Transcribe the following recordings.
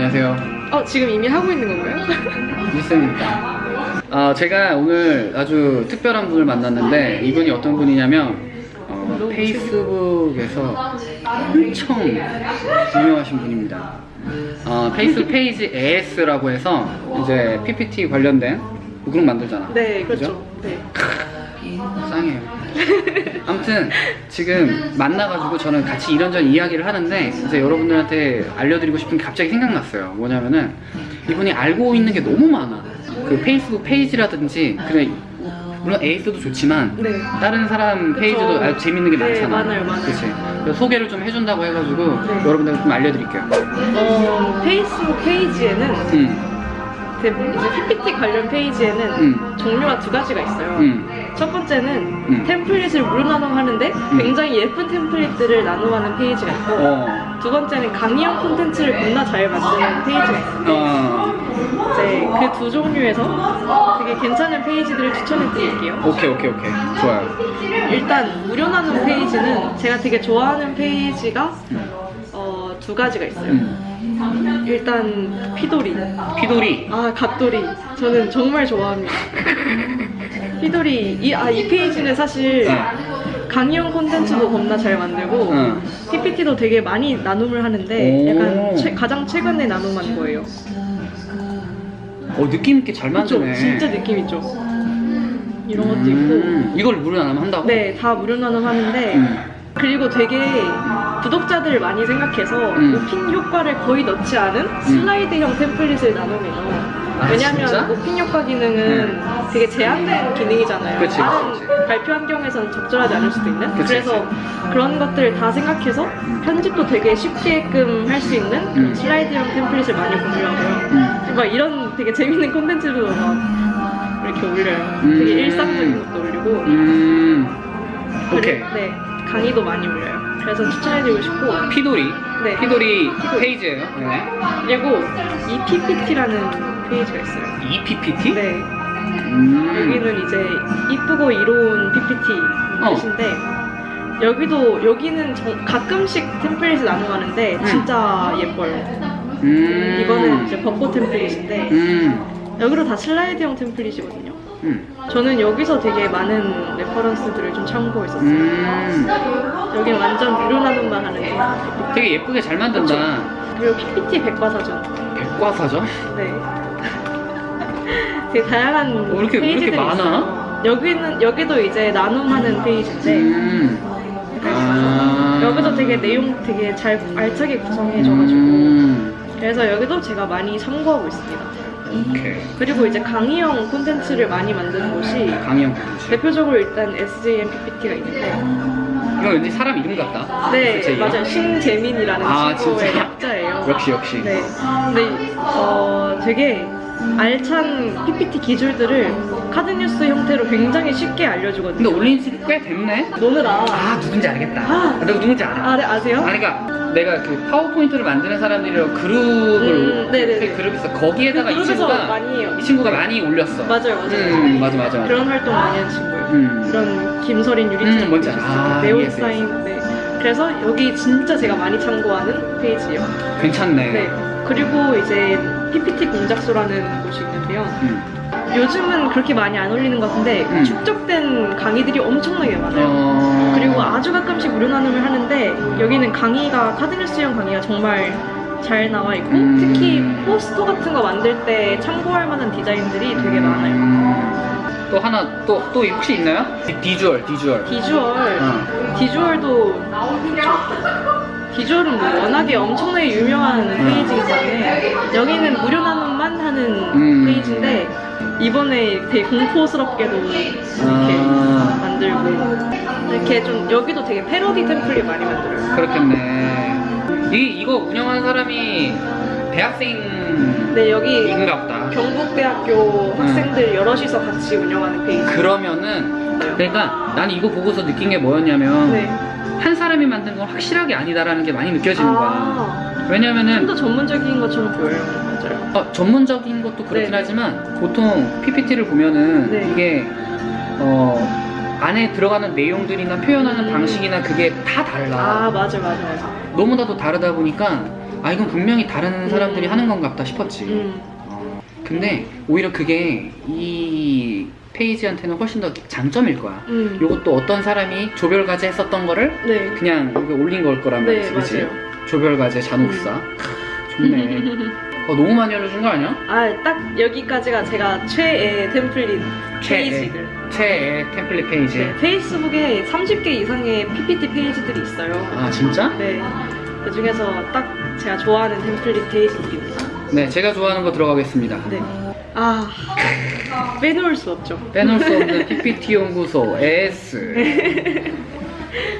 안녕하세요. 어 지금 이미 하고 있는 건가요? 일승입니다. 어, 제가 오늘 아주 특별한 분을 만났는데 이분이 어떤 분이냐면 어, 페이스북에서 엄청 유명하신 분입니다. 어, 페이스북 페이지 AS라고 해서 이제 PPT 관련된 그룹 만들잖아. 네 그죠? 그렇죠. 네. 쌍해요. 아무튼 지금 만나가지고 저는 같이 이런저런 이야기를 하는데 이제 여러분들한테 알려드리고 싶은 게 갑자기 생각났어요. 뭐냐면은 이분이 알고 있는 게 너무 많아. 그 페이스북 페이지라든지 그래 물론 에이스도 좋지만 네. 다른 사람 페이지도 아주 재밌는 게 네, 많잖아. 많아요, 많아요. 그치? 소개를 좀 해준다고 해가지고 네. 여러분들 좀 알려드릴게요. 어 페이스북 페이지에는 음, 대부분 이제 PPT 관련 페이지에는 음. 종류가 두 가지가 있어요. 음, 첫 번째는 음. template을 무료 나눔하는데 굉장히 예쁜 template들을 나눔하는 페이지가 있고 어, 두 번째는 강의형 콘텐츠를 겁나 잘 만드는 페이지가 있는데 어, 이제 그 두 종류에서 되게 괜찮은 페이지들을 추천해 드릴게요. 오케이, 오케이, 오케이. 좋아요. 일단 무료 나눔 페이지는 제가 되게 좋아하는 페이지가 어, 두 가지가 있어요. 음. 일단 피도리. 피돌이. 아 갓도리. 저는 정말 좋아합니다. 피도리 이아 이 페이지는 사실 네. 강의형 콘텐츠도 겁나 잘 만들고 응. PPT도 되게 많이 나눔을 하는데 오. 약간 최- 가장 최근에 나눔한 거예요. 어 느낌 있게 잘 그쵸? 만드네. 진짜 느낌 있죠. 이런 것도 음, 이걸 무료 나눔 한다고? 있고 네다 무료 나눔 하는데 음. 그리고 되게 구독자들을 많이 생각해서 음. 오핀 효과를 거의 넣지 않은 슬라이드형 템플릿을 나눔해요. 아, 왜냐면 진짜? 오핀 효과 기능은 되게 제한된 기능이잖아요. 그치, 다른 그치. 발표 환경에서는 적절하지 않을 수도 있는. 그치, 래서 그런 것들을 다 생각해서 편집도 되게 쉽게끔 할 수 있는 음. 슬라이드형 템플릿을 많이 공유하고요. 음. 막 이런 되게 재밌는 콘텐츠도 막 이렇게 올려요. 음. 되게 일상적인 것도 올리고. 음. 그리고- 오케이. 네, 강의도 많이 올려요. 그래서 추천해드리고 싶고. 피돌이. 네. 피돌이 페이지예요. 네. 그리고 이 PPT라는 페이지가 있어요. 이 PPT? 네, 음. 여기는 이제 이쁘고 이로운 PPT 어. 뜻인데 여기도 여기는 정- 가끔씩 템플릿을 나눠가는데 음. 진짜 예뻐요. 음. 이거는 이제 벚꽃 템플릿인데 음. 여기도 다 슬라이드형 템플릿이거든요. 음. 저는 여기서 되게 많은 레퍼런스들을 좀 참고했었어요. 음. 여기는 완전 무료 나눔만 하는. 되게 예쁘게 잘 만든다. 그리고 PPT 백과사전. 백과사전? 네. 되게 다양한 어, 왜 이렇게- 왜 이렇게 페이지들이 많아? 있어요. 여기는 여기도 이제 나눔하는 페이지인데 음. 아. 여기도 되게 내용 되게 잘 알차게 구성해줘가지고 음. 그래서 여기도 제가 많이 참고하고 있습니다. 오케이. 그리고 이제 강의형 콘텐츠를 많이 만드는 곳이 강의형 콘텐츠. 대표적으로 일단 SJM PPT가 있는데 이거 왠지 사람 이름 같다. 네? 맞아요 신재민이라는 아, 친구의 진짜? 약자예요. 역시 역시. 네. 근데 어 되게 알찬 PPT 기술들을 카드뉴스 형태로 굉장히 쉽게 근데 알려주거든요. 올린 지꽤 됐네. 노느라 아 누군지 알겠다. 아. 아, 내가 누군지 알아. 아, 네, 아세요? 아니 그러니까 내가 그 파워포인트를 만드는 사람들이랑 그룹을 음, 네네네. 그 그룹 있어 거기에다가 그 이 친구가 많이 해요. 이 친구가 많이 올렸어. 맞아요, 맞아요. 음 맞아 맞아 맞아. 그런 활동 많이 하는 친구예요. 음. 그런 김서린 유리팀 음, 뭔지 알아. 아, 네온사인 네. 그래서 여기 진짜 제가 많이 참고하는 페이지예요. 괜찮네. 네. 그리고 이제 PPT 공작소라는 곳이 있는데요. 음. 요즘은 그렇게 많이 안 올리는 것 같은데 음. 축적된 강의들이 엄청나게 많아요. 어... 그리고 아주 가끔씩 무료 나눔을 하는데 여기는 강의가 카드뉴스형 강의가 정말 잘 나와 있고 음. 특히 포스터 같은 거 만들 때 참고할 만한 디자인들이 되게 많아요. 음. 또 하나 또 또 혹시 있나요? 디- 디주얼 디주얼. 비주얼 어. 비주얼도 비주얼은 뭐 워낙에 엄청나게 유명한 페이지이기 때문에 여기는 무료 나눔만 하는 음. 페이지인데 이번에 되게 공포스럽게도 이렇게 아. 만들고 이렇게 좀 여기도 되게 패러디 template 많이 만들어요. 그렇겠네. 이 이거 운영하는 사람이 대학생 네 여기 인가 보다. 경북대학교 음. 학생들 여럿이서 같이 운영하는 페이지. 그러면은 그러니까 난 이거 보고서 느낀 게 뭐였냐면 네. 한 사람이 만든 건 확실하게 아니다라는 게 많이 느껴지는 거야. 아, 좀 왜냐면은 더 전문적인 것처럼 보여요. 맞아요. 어, 전문적인 것도 그렇긴 네. 하지만 보통 PPT를 보면은 네. 이게 어, 안에 들어가는 내용들이나 표현하는 음. 방식이나 그게 다 달라. 아 맞아 맞아 맞아. 너무나도 다르다 보니까 아 이건 분명히 다른 사람들이 음. 하는 건가 보다 싶었지. 음. 어, 근데 오히려 그게 이 페이지한테는 훨씬 더 장점일 거야. 음. 요것도 어떤 사람이 조별과제 했었던 거를 네. 그냥 여기 올린 걸 거란 네, 말이지, 그치? 맞아요. 조별과제 잔혹사. 크, 좋네. 어, 너무 많이 알려준 거 아니야? 아, 딱 여기까지가 제가 최애 template 최애. 페이지들. 최애 template 페이지. 네, 페이스북에 30개 이상의 PPT 페이지들이 있어요. 아 진짜? 네. 그 중에서 딱 제가 좋아하는 template 페이지들입니다. 네, 제가 좋아하는 거 들어가겠습니다. 네. 아, 빼놓을 수 없죠. 빼놓을 수 없는 PPT 연구소 AS.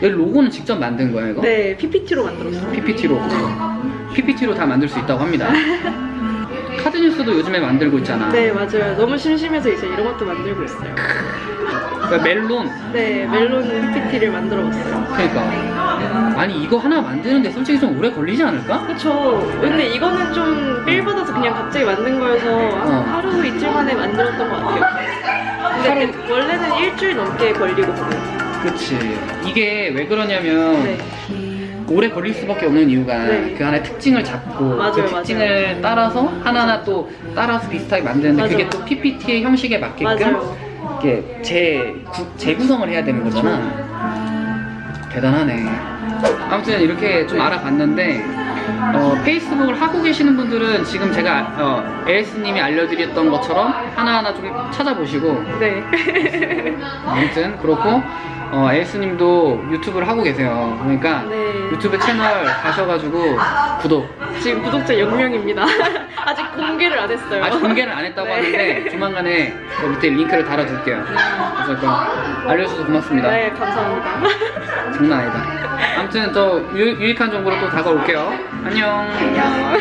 여기 로고는 직접 만든 거야 이거? 네, PPT로 만들었어요. PPT로. PPT로 다 만들 수 있다고 합니다. 카드 뉴스도 요즘에 만들고 있잖아. 네, 맞아요. 너무 심심해서 이제 이런 것도 만들고 있어요. 그러니까 멜론. 네, 멜론 PPT를 만들어 봤어요. 그러니까. 아니 이거 하나 만드는데 솔직히 좀 오래 걸리지 않을까? 그쵸. 근데 이거는 좀필 받아서 그냥 갑자기 만든 거여서 한 어. 하루 이틀 만에 만들었던 것 같아요. 근데 그 원래는 일주일 넘게 걸리거든요. 그렇지. 이게 왜 그러냐면 네. 오래 걸릴 수밖에 없는 이유가 네. 그 안에 특징을 잡고 맞아요, 그 특징을 맞아요. 따라서 하나하나 또 따라서 비슷하게 만드는데 맞아요. 그게 또 PPT의 형식에 맞게끔. 이렇게 재, 구- 재구성을 해야 되는 거잖아. 대단하네. 아무튼 이렇게 좀 알아봤는데 어, 페이스북을 하고 계시는 분들은 지금 제가 어, 에스님이 알려드렸던 것처럼 하나하나 좀 찾아보시고 네. 아무튼 그렇고 어, 에스님도 유튜브를 하고 계세요. 그러니까 네. 유튜브 채널 가셔가지고 구독. 지금 구독자 0명입니다. 아직 공개를 안 했어요. 아직 공개는 안 했다고 네. 하는데 조만간에 그 밑에 링크를 달아둘게요. 그래서 알려주셔서 고맙습니다. 네, 감사합니다. 장난 아니다. 아무튼 더 유, 유익한 정보로 또 다가올게요. 안녕. 안녕.